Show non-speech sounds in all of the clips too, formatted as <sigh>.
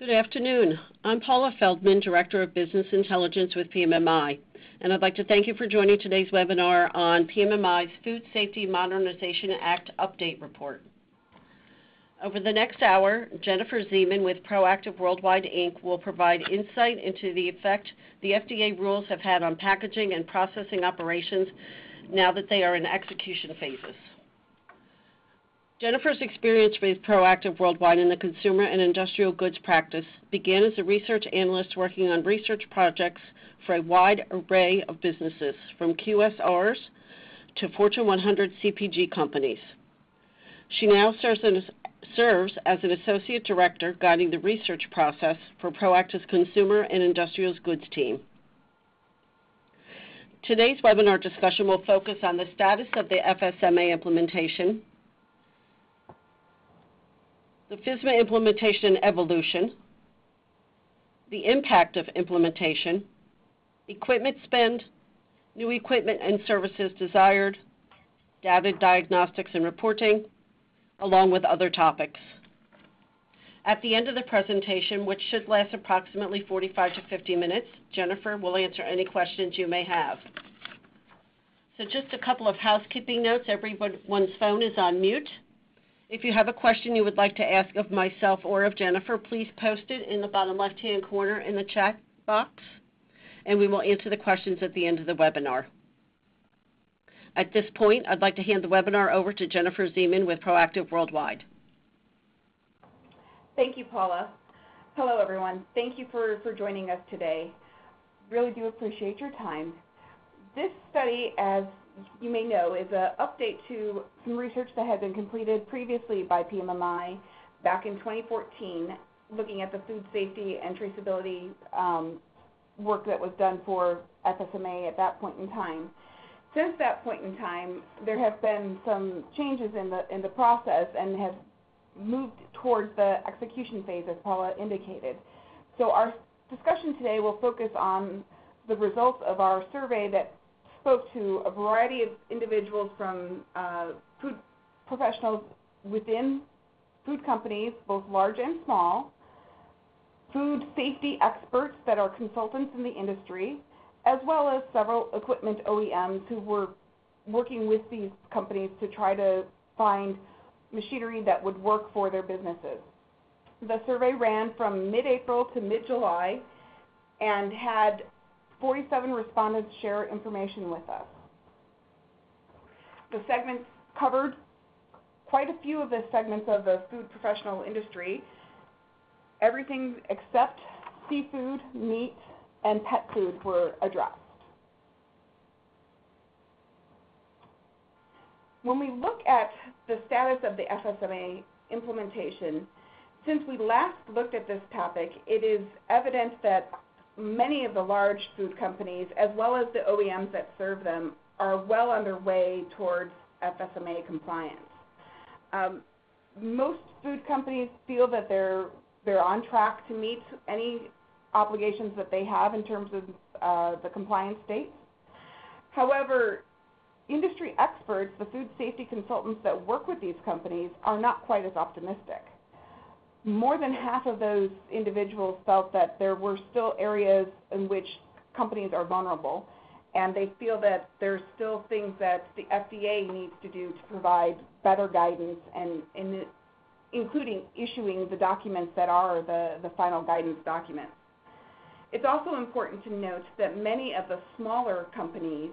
Good afternoon. I'm Paula Feldman, Director of Business Intelligence with PMMI, and I'd like to thank you for joining today's webinar on PMMI's Food Safety Modernization Act Update Report. Over the next hour, Jennifer Zeman with Proactive Worldwide Inc. will provide insight into the effect the FDA rules have had on packaging and processing operations now that they are in execution phases. Jennifer's experience with Proactive Worldwide in the consumer and industrial goods practice began as a research analyst working on research projects for a wide array of businesses, from QSRs to Fortune 100 CPG companies. She now serves as, serves as an associate director guiding the research process for Proactive's consumer and industrial goods team. Today's webinar discussion will focus on the status of the FSMA implementation, the FSMA implementation and evolution, the impact of implementation, equipment spend, new equipment and services desired, data diagnostics and reporting, along with other topics. At the end of the presentation, which should last approximately 45 to 50 minutes, Jennifer will answer any questions you may have. So just a couple of housekeeping notes. Everyone's phone is on mute. If you have a question you would like to ask of myself or of Jennifer, please post it in the bottom left-hand corner in the chat box, and we will answer the questions at the end of the webinar. At this point, I'd like to hand the webinar over to Jennifer Zeman with Proactive Worldwide. Thank you, Paula. Hello, everyone. Thank you for, for joining us today. Really do appreciate your time. This study, as you may know, is an update to some research that had been completed previously by PMMI back in 2014, looking at the food safety and traceability um, work that was done for FSMA at that point in time. Since that point in time, there have been some changes in the in the process and have moved towards the execution phase, as Paula indicated. So our discussion today will focus on the results of our survey that spoke to a variety of individuals from uh, food professionals within food companies, both large and small, food safety experts that are consultants in the industry, as well as several equipment OEMs who were working with these companies to try to find machinery that would work for their businesses. The survey ran from mid-April to mid-July and had 47 respondents share information with us. The segments covered quite a few of the segments of the food professional industry, everything except seafood, meat, and pet food were addressed. When we look at the status of the FSMA implementation, since we last looked at this topic, it is evident that many of the large food companies, as well as the OEMs that serve them, are well underway towards FSMA compliance. Um, most food companies feel that they're they're on track to meet any obligations that they have in terms of uh, the compliance dates. However, industry experts, the food safety consultants that work with these companies, are not quite as optimistic more than half of those individuals felt that there were still areas in which companies are vulnerable, and they feel that there's still things that the FDA needs to do to provide better guidance and, and including issuing the documents that are the, the final guidance documents. It's also important to note that many of the smaller companies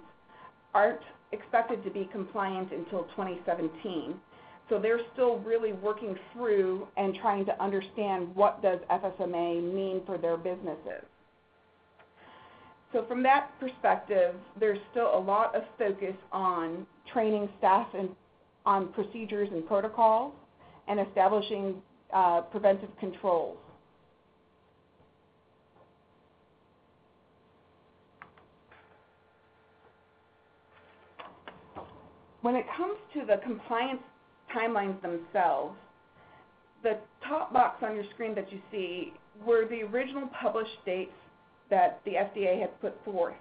aren't expected to be compliant until 2017 so they're still really working through and trying to understand what does FSMA mean for their businesses. So from that perspective, there's still a lot of focus on training staff and on procedures and protocols and establishing uh, preventive controls. When it comes to the compliance timelines themselves, the top box on your screen that you see were the original published dates that the FDA had put forth.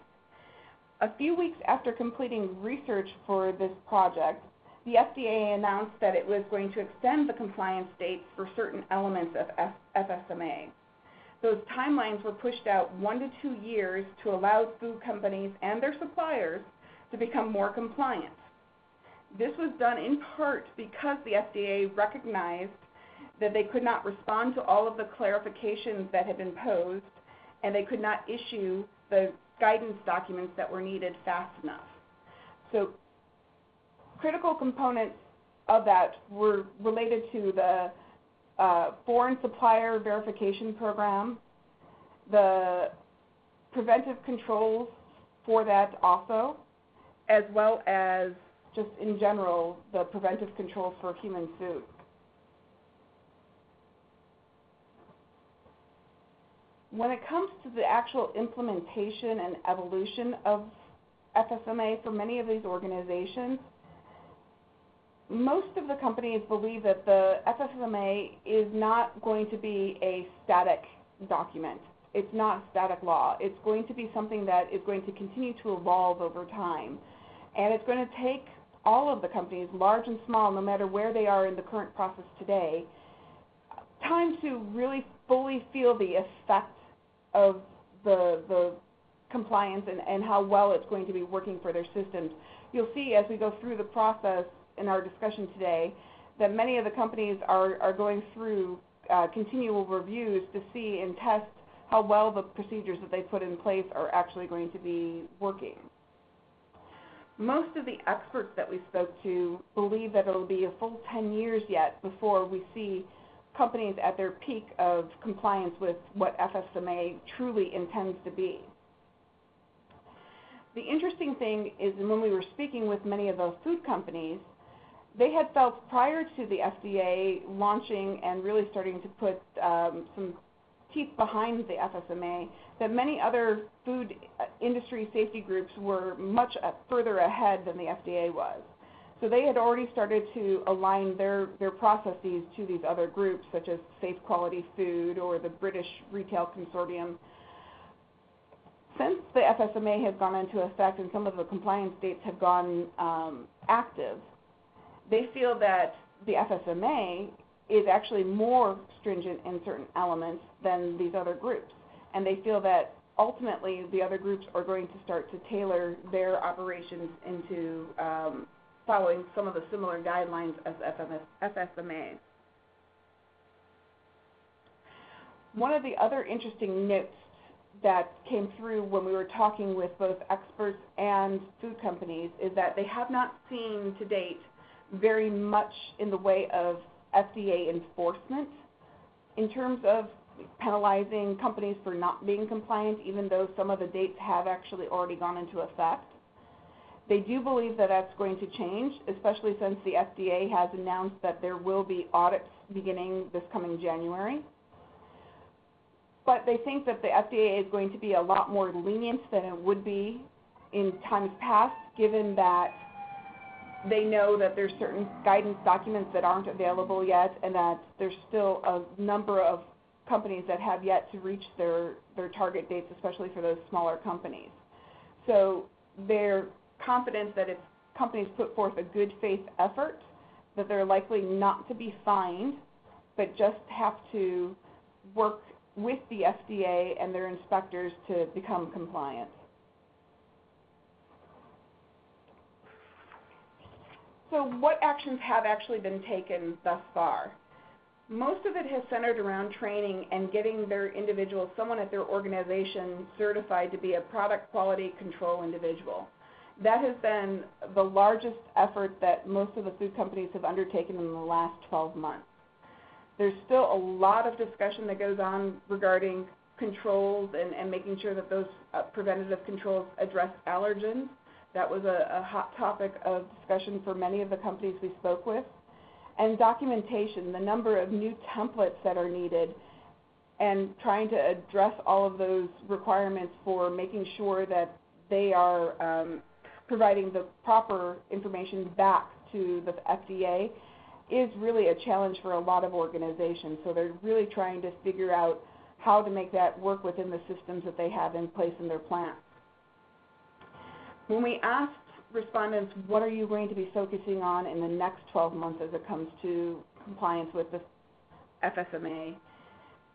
A few weeks after completing research for this project, the FDA announced that it was going to extend the compliance dates for certain elements of FSMA. those timelines were pushed out one to two years to allow food companies and their suppliers to become more compliant. This was done in part because the FDA recognized that they could not respond to all of the clarifications that had been posed, and they could not issue the guidance documents that were needed fast enough. So critical components of that were related to the uh, foreign supplier verification program, the preventive controls for that also, as well as just in general the preventive controls for human food. When it comes to the actual implementation and evolution of FSMA for many of these organizations, most of the companies believe that the FSMA is not going to be a static document. It's not static law. It's going to be something that is going to continue to evolve over time. And it's going to take all of the companies, large and small, no matter where they are in the current process today, time to really fully feel the effect of the, the compliance and, and how well it's going to be working for their systems. You'll see as we go through the process in our discussion today that many of the companies are, are going through uh, continual reviews to see and test how well the procedures that they put in place are actually going to be working. Most of the experts that we spoke to believe that it'll be a full 10 years yet before we see companies at their peak of compliance with what FSMA truly intends to be. The interesting thing is when we were speaking with many of those food companies, they had felt prior to the FDA launching and really starting to put um, some teeth behind the FSMA that many other food uh, industry safety groups were much uh, further ahead than the FDA was. So they had already started to align their, their processes to these other groups, such as Safe Quality Food or the British Retail Consortium. Since the FSMA has gone into effect and some of the compliance dates have gone um, active, they feel that the FSMA is actually more stringent in certain elements than these other groups. And they feel that ultimately the other groups are going to start to tailor their operations into um, following some of the similar guidelines as FSMA. One of the other interesting notes that came through when we were talking with both experts and food companies is that they have not seen to date very much in the way of FDA enforcement in terms of penalizing companies for not being compliant, even though some of the dates have actually already gone into effect. They do believe that that's going to change, especially since the FDA has announced that there will be audits beginning this coming January. But they think that the FDA is going to be a lot more lenient than it would be in times past, given that they know that there's certain guidance documents that aren't available yet and that there's still a number of companies that have yet to reach their, their target dates, especially for those smaller companies. So they're confident that if companies put forth a good faith effort, that they're likely not to be fined, but just have to work with the FDA and their inspectors to become compliant. So what actions have actually been taken thus far? Most of it has centered around training and getting their individual, someone at their organization certified to be a product quality control individual. That has been the largest effort that most of the food companies have undertaken in the last 12 months. There's still a lot of discussion that goes on regarding controls and, and making sure that those uh, preventative controls address allergens. That was a, a hot topic of discussion for many of the companies we spoke with. And documentation, the number of new templates that are needed, and trying to address all of those requirements for making sure that they are um, providing the proper information back to the FDA is really a challenge for a lot of organizations. So they're really trying to figure out how to make that work within the systems that they have in place in their plants. When we asked respondents, what are you going to be focusing on in the next 12 months as it comes to compliance with the FSMA,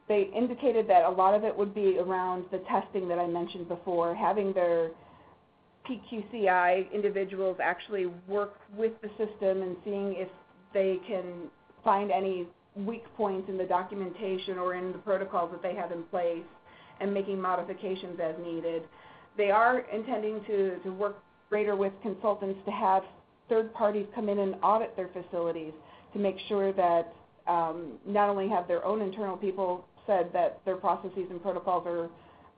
they indicated that a lot of it would be around the testing that I mentioned before, having their PQCI individuals actually work with the system and seeing if they can find any weak points in the documentation or in the protocols that they have in place and making modifications as needed. They are intending to, to work greater with consultants to have third parties come in and audit their facilities to make sure that um, not only have their own internal people said that their processes and protocols are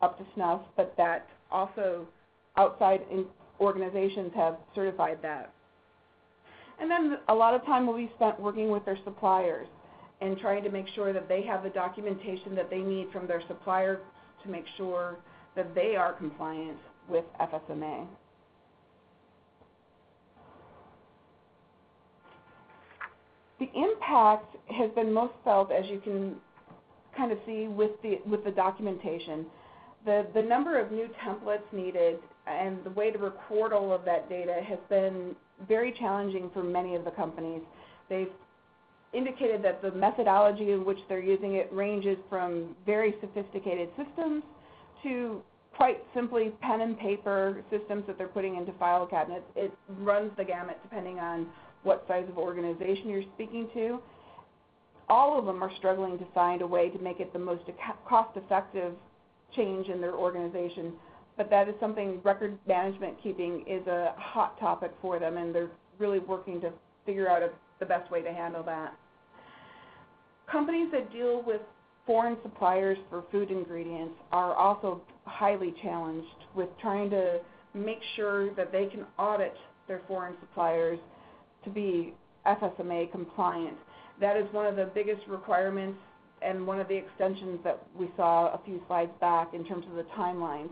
up to snuff, but that also outside organizations have certified that. And then a lot of time will be spent working with their suppliers and trying to make sure that they have the documentation that they need from their supplier to make sure that they are compliant with FSMA. The impact has been most felt, as you can kind of see with the with the documentation. The the number of new templates needed and the way to record all of that data has been very challenging for many of the companies. They've indicated that the methodology in which they're using it ranges from very sophisticated systems to quite simply pen and paper systems that they're putting into file cabinets. It runs the gamut depending on what size of organization you're speaking to. All of them are struggling to find a way to make it the most cost effective change in their organization but that is something record management keeping is a hot topic for them, and they're really working to figure out a, the best way to handle that. Companies that deal with foreign suppliers for food ingredients are also highly challenged with trying to make sure that they can audit their foreign suppliers to be FSMA compliant. That is one of the biggest requirements and one of the extensions that we saw a few slides back in terms of the timelines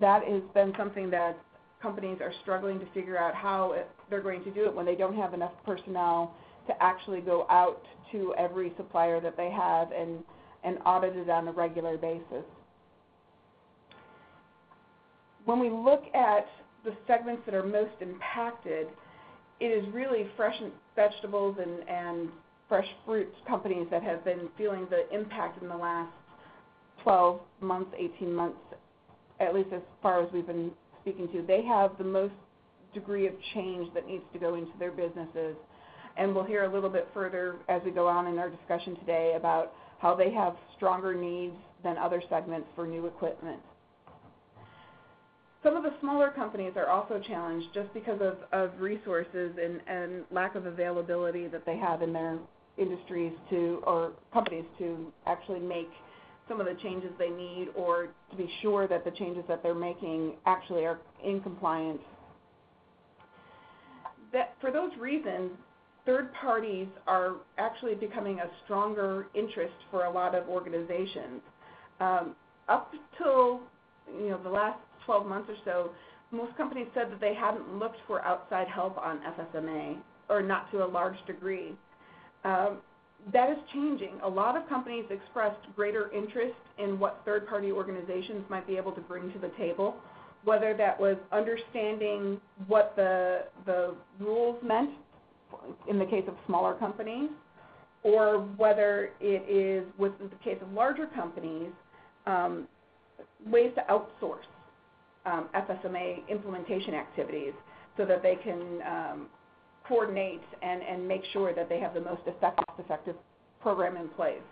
that has been something that companies are struggling to figure out how it, they're going to do it when they don't have enough personnel to actually go out to every supplier that they have and, and audited on a regular basis. When we look at the segments that are most impacted, it is really fresh vegetables and, and fresh fruits companies that have been feeling the impact in the last 12 months, 18 months at least as far as we've been speaking to, they have the most degree of change that needs to go into their businesses. And we'll hear a little bit further as we go on in our discussion today about how they have stronger needs than other segments for new equipment. Some of the smaller companies are also challenged just because of, of resources and, and lack of availability that they have in their industries to, or companies to actually make some of the changes they need or to be sure that the changes that they're making actually are in compliance. That, for those reasons, third parties are actually becoming a stronger interest for a lot of organizations. Um, up till you know the last 12 months or so, most companies said that they hadn't looked for outside help on FSMA, or not to a large degree. Um, that is changing. A lot of companies expressed greater interest in what third party organizations might be able to bring to the table, whether that was understanding what the, the rules meant in the case of smaller companies, or whether it is, with the case of larger companies, um, ways to outsource um, FSMA implementation activities so that they can um, coordinate and, and make sure that they have the most effective, effective program in place.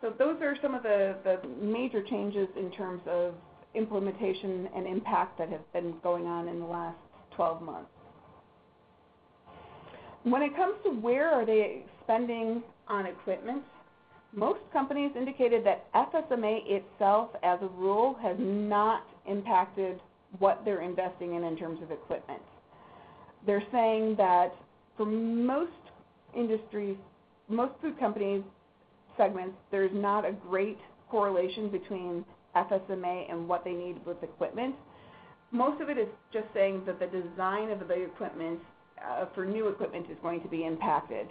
So those are some of the, the major changes in terms of implementation and impact that have been going on in the last 12 months. When it comes to where are they spending on equipment, most companies indicated that FSMA itself as a rule has not impacted what they're investing in in terms of equipment they're saying that for most industries, most food companies segments, there's not a great correlation between FSMA and what they need with equipment. Most of it is just saying that the design of the equipment uh, for new equipment is going to be impacted.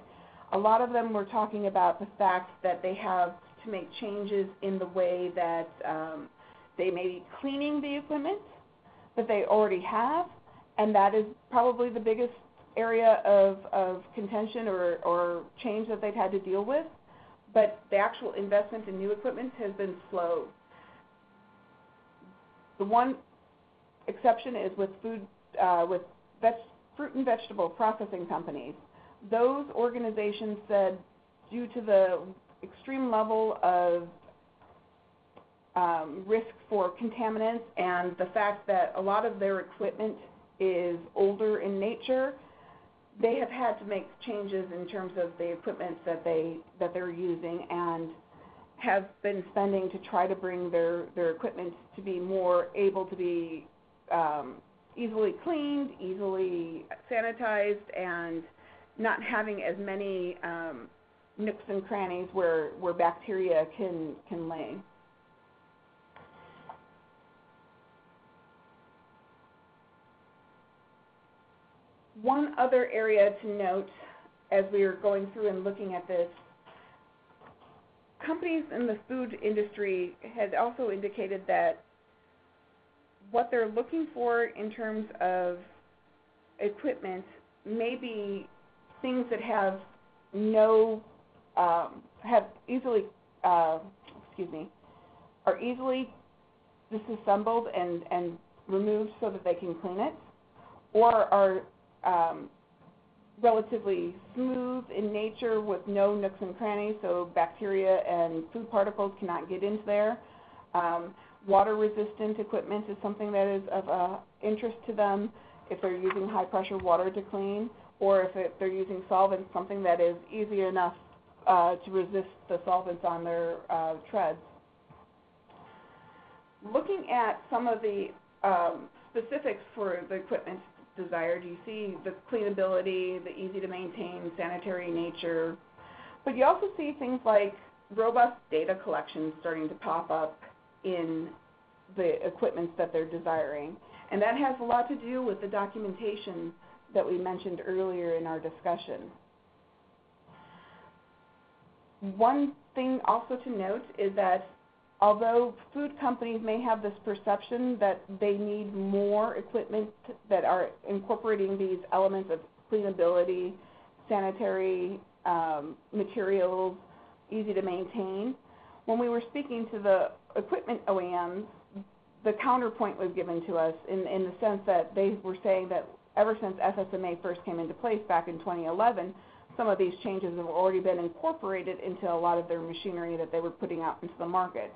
A lot of them were talking about the fact that they have to make changes in the way that um, they may be cleaning the equipment that they already have and that is probably the biggest area of, of contention or, or change that they've had to deal with. but the actual investment in new equipment has been slow. The one exception is with food, uh, with veg, fruit and vegetable processing companies. Those organizations said due to the extreme level of um, risk for contaminants and the fact that a lot of their equipment is older in nature, they have had to make changes in terms of the equipment that they that they're using and have been spending to try to bring their their equipment to be more able to be um, easily cleaned, easily sanitized, and not having as many um, nooks and crannies where where bacteria can can lay. One other area to note as we are going through and looking at this, companies in the food industry had also indicated that what they're looking for in terms of equipment may be things that have no, um, have easily, uh, excuse me, are easily disassembled and, and removed so that they can clean it, or are um, relatively smooth in nature with no nooks and crannies, so bacteria and food particles cannot get into there. Um, water resistant equipment is something that is of uh, interest to them if they're using high pressure water to clean, or if it, they're using solvents, something that is easy enough uh, to resist the solvents on their uh, treads. Looking at some of the um, specifics for the equipment desired. You see the cleanability, the easy to maintain, sanitary nature. But you also see things like robust data collection starting to pop up in the equipment that they're desiring. And that has a lot to do with the documentation that we mentioned earlier in our discussion. One thing also to note is that although food companies may have this perception that they need more equipment that are incorporating these elements of cleanability, sanitary um, materials, easy to maintain, when we were speaking to the equipment OEMs, the counterpoint was given to us in, in the sense that they were saying that ever since FSMA first came into place back in 2011, some of these changes have already been incorporated into a lot of their machinery that they were putting out into the market.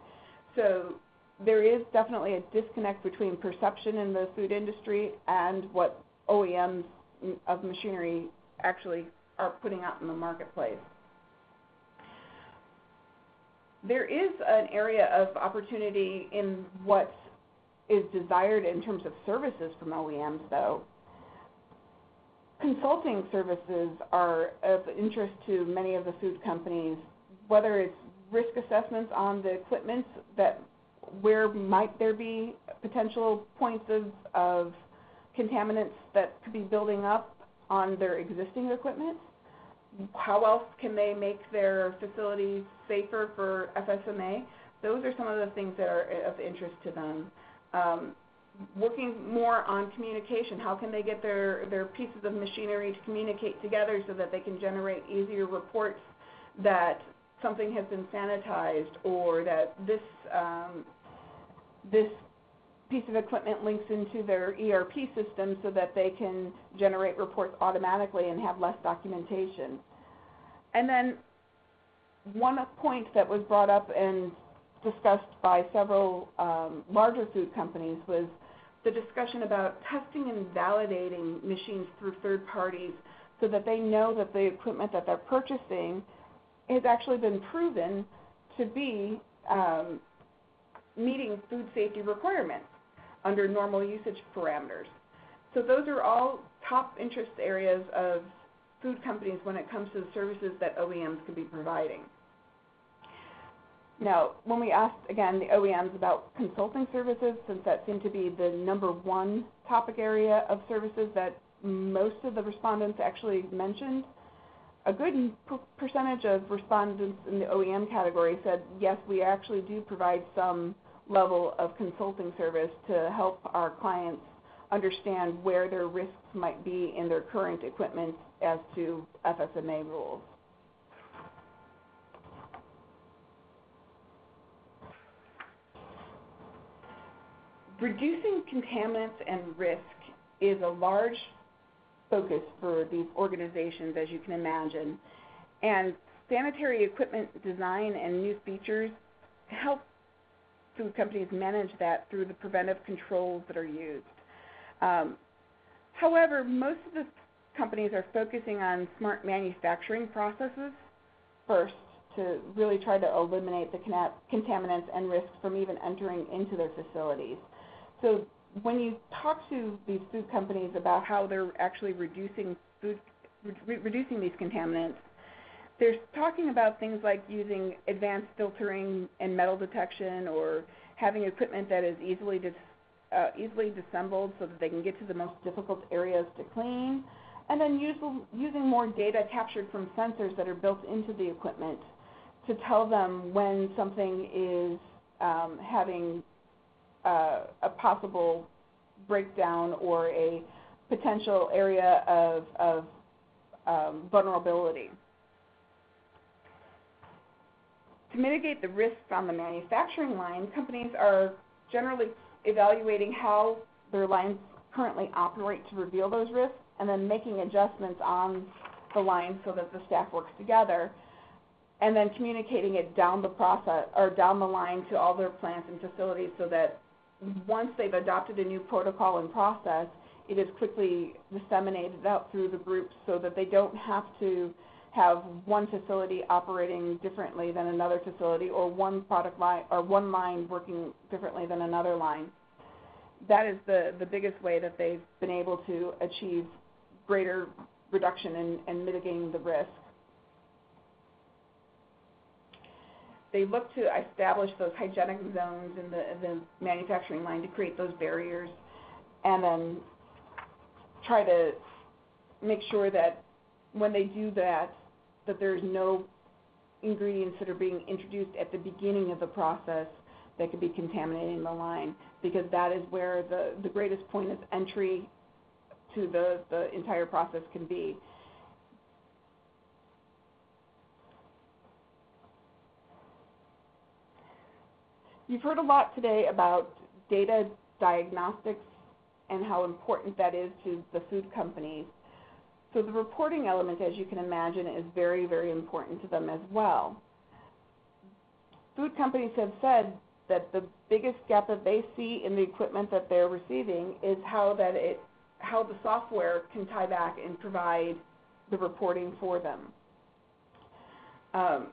So there is definitely a disconnect between perception in the food industry and what OEMs of machinery actually are putting out in the marketplace. There is an area of opportunity in what is desired in terms of services from OEMs, though. Consulting services are of interest to many of the food companies, whether it's risk assessments on the equipment that where might there be potential points of, of contaminants that could be building up on their existing equipment? How else can they make their facilities safer for FSMA? Those are some of the things that are of interest to them. Um, working more on communication. How can they get their, their pieces of machinery to communicate together so that they can generate easier reports that something has been sanitized or that this um, this piece of equipment links into their ERP system so that they can generate reports automatically and have less documentation. And then one point that was brought up and discussed by several um, larger food companies was the discussion about testing and validating machines through third parties so that they know that the equipment that they're purchasing has actually been proven to be um, meeting food safety requirements under normal usage parameters. So those are all top interest areas of food companies when it comes to the services that OEMs could be providing. Now, when we asked, again, the OEMs about consulting services, since that seemed to be the number one topic area of services that most of the respondents actually mentioned, a good percentage of respondents in the OEM category said, yes, we actually do provide some level of consulting service to help our clients understand where their risks might be in their current equipment as to FSMA rules. Reducing contaminants and risk is a large focus for these organizations, as you can imagine, and sanitary equipment design and new features help food companies manage that through the preventive controls that are used. Um, however, most of the companies are focusing on smart manufacturing processes first to really try to eliminate the contaminants and risks from even entering into their facilities. So when you talk to these food companies about how they're actually reducing food, re- reducing these contaminants, they're talking about things like using advanced filtering and metal detection, or having equipment that is easily dis, uh, easily disassembled so that they can get to the most difficult areas to clean, and then use, using more data captured from sensors that are built into the equipment to tell them when something is um, having uh, a possible breakdown or a potential area of, of um, vulnerability. To mitigate the risks on the manufacturing line, companies are generally evaluating how their lines currently operate to reveal those risks and then making adjustments on the line so that the staff works together and then communicating it down the process or down the line to all their plants and facilities so that once they've adopted a new protocol and process, it is quickly disseminated out through the groups so that they don't have to have one facility operating differently than another facility or one product line or one line working differently than another line. That is the, the biggest way that they've been able to achieve greater reduction in mitigating the risk. they look to establish those hygienic zones in the, the manufacturing line to create those barriers and then try to make sure that when they do that, that there's no ingredients that are being introduced at the beginning of the process that could be contaminating the line because that is where the, the greatest point of entry to the, the entire process can be. You've heard a lot today about data diagnostics and how important that is to the food companies. So the reporting element, as you can imagine, is very, very important to them as well. Food companies have said that the biggest gap that they see in the equipment that they're receiving is how that it how the software can tie back and provide the reporting for them. Um,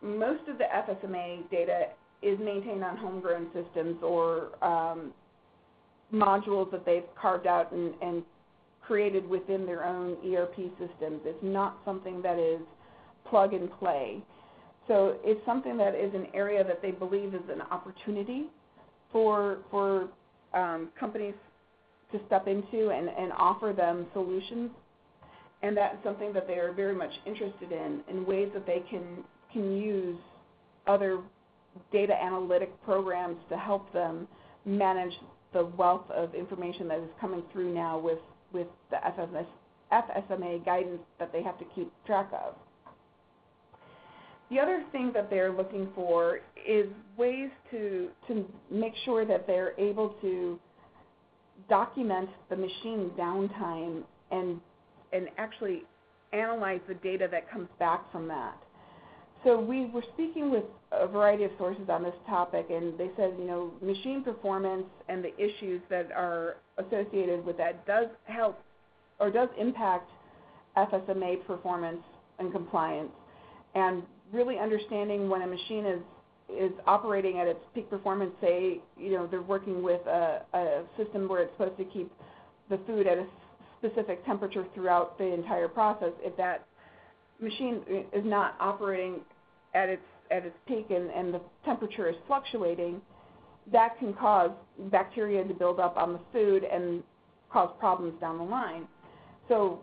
most of the FSMA data is maintained on homegrown systems or um, modules that they've carved out and, and created within their own ERP systems. It's not something that is plug and play. So it's something that is an area that they believe is an opportunity for for um, companies to step into and, and offer them solutions. And that's something that they are very much interested in, in ways that they can can use other data analytic programs to help them manage the wealth of information that is coming through now with, with the FMS, FSMA guidance that they have to keep track of. The other thing that they're looking for is ways to, to make sure that they're able to document the machine downtime and, and actually analyze the data that comes back from that. So we were speaking with a variety of sources on this topic, and they said, you know, machine performance and the issues that are associated with that does help or does impact FSMA performance and compliance. And really understanding when a machine is is operating at its peak performance, say, you know, they're working with a, a system where it's supposed to keep the food at a specific temperature throughout the entire process. If that machine is not operating at its at its peak and, and the temperature is fluctuating, that can cause bacteria to build up on the food and cause problems down the line. So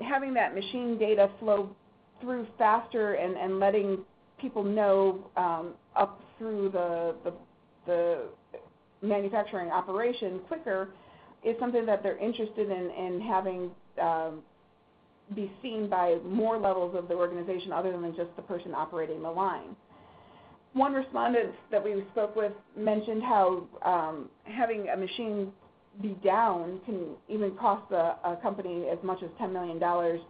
having that machine data flow through faster and, and letting people know um, up through the, the, the manufacturing operation quicker is something that they're interested in, in having um, be seen by more levels of the organization other than just the person operating the line. one respondent that we spoke with mentioned how um, having a machine be down can even cost a, a company as much as $10 million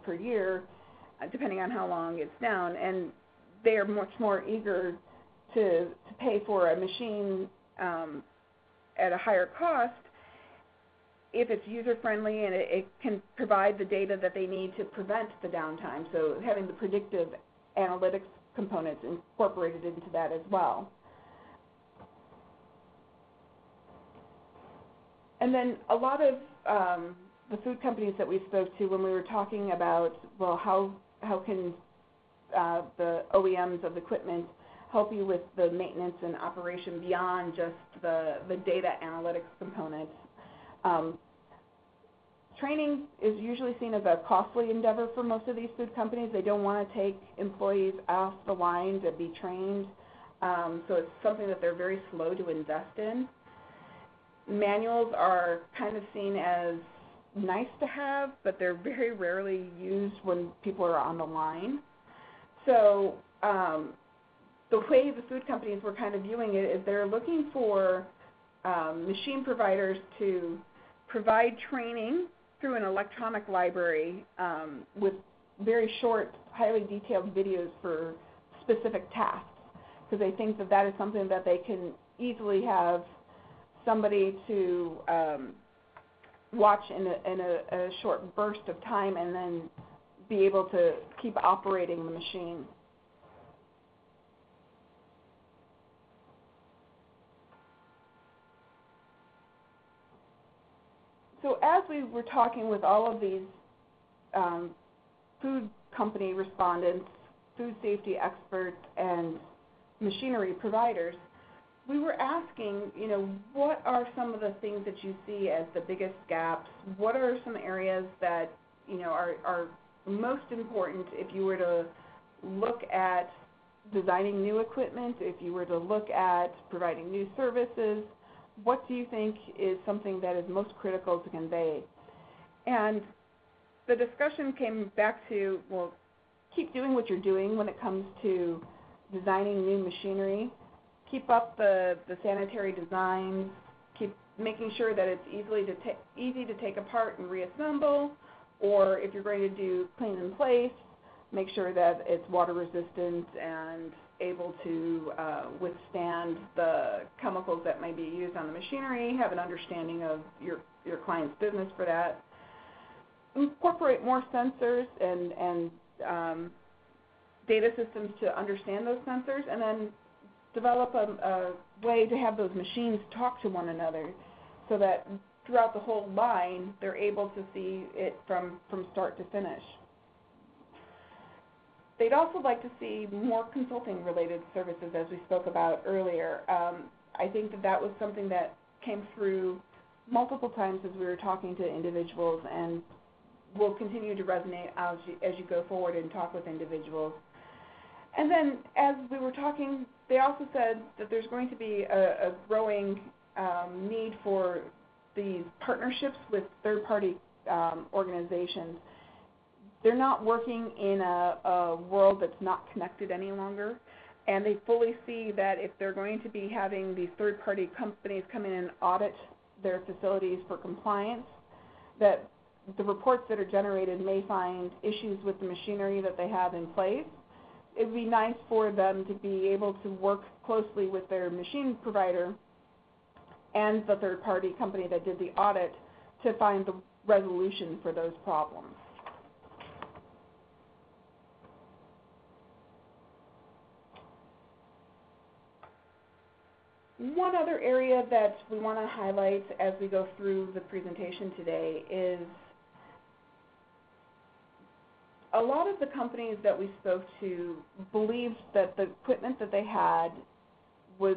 per year, uh, depending on how long it's down. And they are much more eager to, to pay for a machine um, at a higher cost if it's user friendly and it, it can provide the data that they need to prevent the downtime. So having the predictive analytics components incorporated into that as well. And then a lot of um, the food companies that we spoke to when we were talking about, well, how, how can uh, the OEMs of equipment help you with the maintenance and operation beyond just the, the data analytics components? Um, training is usually seen as a costly endeavor for most of these food companies. They don't want to take employees off the line to be trained, um, so it's something that they're very slow to invest in. Manuals are kind of seen as nice to have, but they're very rarely used when people are on the line. So um, the way the food companies were kind of viewing it is they're looking for um, machine providers to provide training through an electronic library um, with very short, highly detailed videos for specific tasks because they think that that is something that they can easily have somebody to um, watch in, a, in a, a short burst of time and then be able to keep operating the machine. So as we were talking with all of these um, food company respondents, food safety experts, and machinery providers, we were asking, you know, what are some of the things that you see as the biggest gaps? What are some areas that, you know, are, are most important if you were to look at designing new equipment, if you were to look at providing new services, what do you think is something that is most critical to convey? And the discussion came back to, well, keep doing what you're doing when it comes to designing new machinery. Keep up the, the sanitary designs. Keep making sure that it's easily to ta- easy to take apart and reassemble. Or if you're going to do clean in place, make sure that it's water resistant and able to uh, withstand the chemicals that may be used on the machinery, have an understanding of your, your client's business for that. Incorporate more sensors and, and um, data systems to understand those sensors, and then develop a, a way to have those machines talk to one another so that throughout the whole line, they're able to see it from, from start to finish. They'd also like to see more consulting related services as we spoke about earlier. Um, I think that that was something that came through multiple times as we were talking to individuals and will continue to resonate as you, as you go forward and talk with individuals. And then as we were talking, they also said that there's going to be a, a growing um, need for these partnerships with third-party um, organizations they're not working in a, a world that's not connected any longer. And they fully see that if they're going to be having these third party companies come in and audit their facilities for compliance, that the reports that are generated may find issues with the machinery that they have in place. It would be nice for them to be able to work closely with their machine provider and the third party company that did the audit to find the resolution for those problems. One other area that we want to highlight as we go through the presentation today is a lot of the companies that we spoke to believed that the equipment that they had was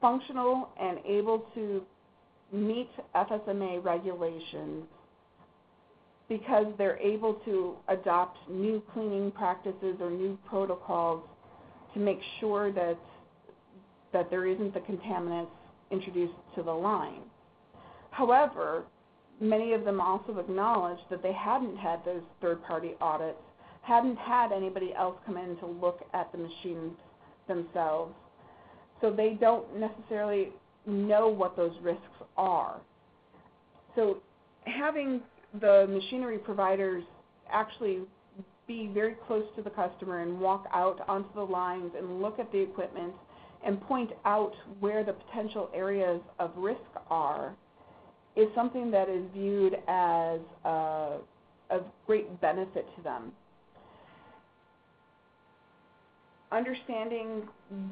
functional and able to meet FSMA regulations because they're able to adopt new cleaning practices or new protocols to make sure that that there isn't the contaminants introduced to the line. However, many of them also acknowledged that they hadn't had those third party audits, hadn't had anybody else come in to look at the machines themselves. So they don't necessarily know what those risks are. So having the machinery providers actually be very close to the customer and walk out onto the lines and look at the equipment and point out where the potential areas of risk are is something that is viewed as a, of great benefit to them. Understanding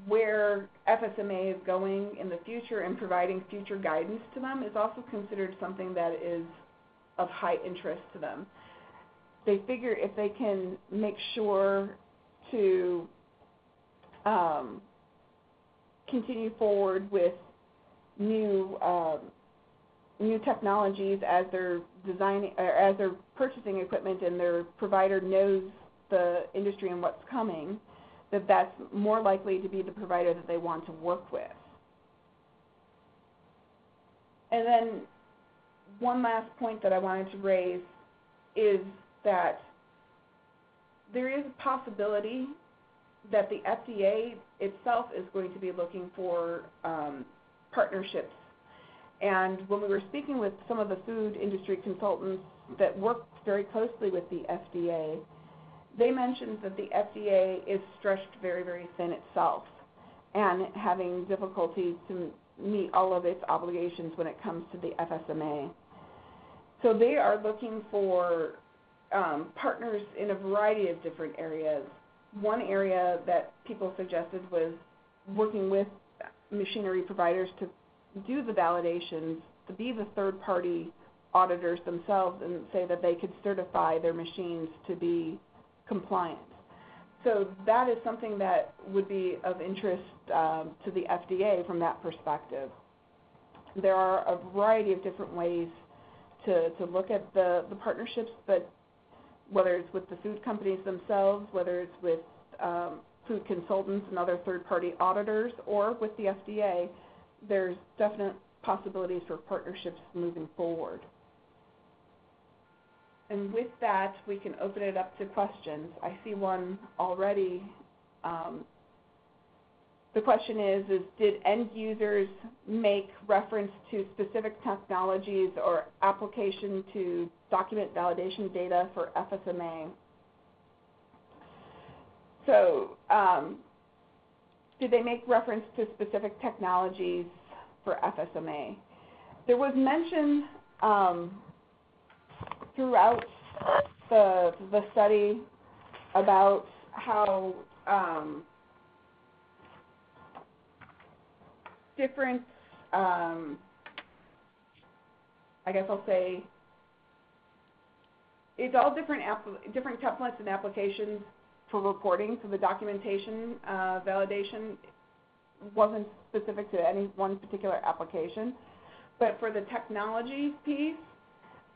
where FSMA is going in the future and providing future guidance to them is also considered something that is of high interest to them. They figure if they can make sure to um, continue forward with new um, new technologies as they're designing or as they're purchasing equipment and their provider knows the industry and what's coming, that that's more likely to be the provider that they want to work with. And then one last point that I wanted to raise is that there is a possibility that the FDA itself is going to be looking for um, partnerships. And when we were speaking with some of the food industry consultants that work very closely with the FDA, they mentioned that the FDA is stretched very, very thin itself and having difficulty to meet all of its obligations when it comes to the FSMA. So they are looking for um, partners in a variety of different areas. One area that people suggested was working with machinery providers to do the validations, to be the third party auditors themselves and say that they could certify their machines to be compliant. So that is something that would be of interest um, to the FDA from that perspective. There are a variety of different ways to, to look at the, the partnerships, but whether it's with the food companies themselves, whether it's with um, food consultants and other third-party auditors, or with the FDA, there's definite possibilities for partnerships moving forward. And with that, we can open it up to questions. I see one already. Um, the question is, is did end users make reference to specific technologies or application to document validation data for FSMA? So um, did they make reference to specific technologies for FSMA? There was mention um, throughout the, the study about how um, different, um, I guess I'll say, it's all different different templates and applications for reporting. So the documentation uh, validation wasn't specific to any one particular application. But for the technology piece,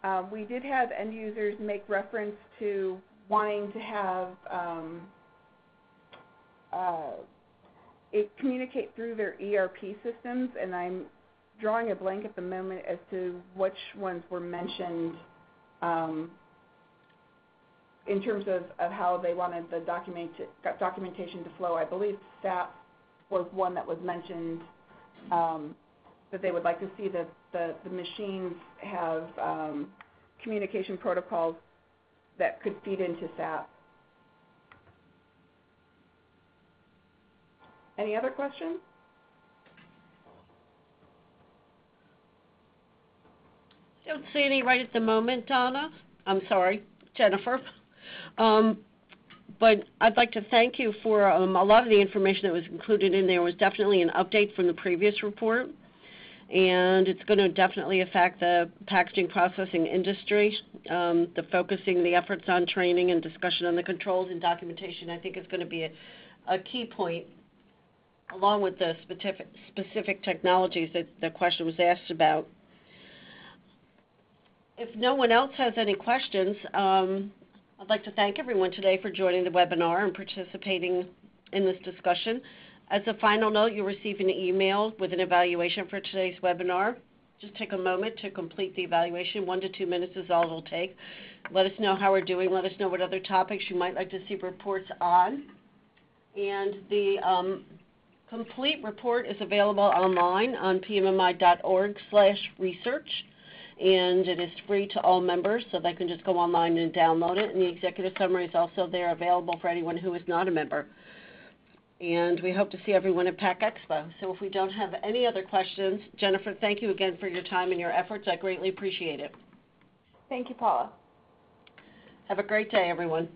uh, we did have end users make reference to wanting to have um, uh, it communicate through their ERP systems, and I'm drawing a blank at the moment as to which ones were mentioned um, in terms of, of how they wanted the document, documentation to flow. I believe SAP was one that was mentioned um, that they would like to see that the, the machines have um, communication protocols that could feed into SAP. Any other questions? Don't see any right at the moment, Donna. I'm sorry, Jennifer. <laughs> Um, but I'd like to thank you for um, a lot of the information that was included in there was definitely an update from the previous report. And it's going to definitely affect the packaging processing industry. Um, the focusing the efforts on training and discussion on the controls and documentation, I think, is going to be a, a key point, along with the specific, specific technologies that the question was asked about. If no one else has any questions, um, I'd like to thank everyone today for joining the webinar and participating in this discussion. As a final note, you'll receive an email with an evaluation for today's webinar. Just take a moment to complete the evaluation. One to two minutes is all it'll take. Let us know how we're doing. Let us know what other topics you might like to see reports on. And the um, complete report is available online on pmmi.org/research, and it is free to all members, so they can just go online and download it. And the executive summary is also there, available for anyone who is not a member. And we hope to see everyone at PACK Expo. So if we don't have any other questions, Jennifer, thank you again for your time and your efforts. I greatly appreciate it. Thank you, Paula. Have a great day, everyone.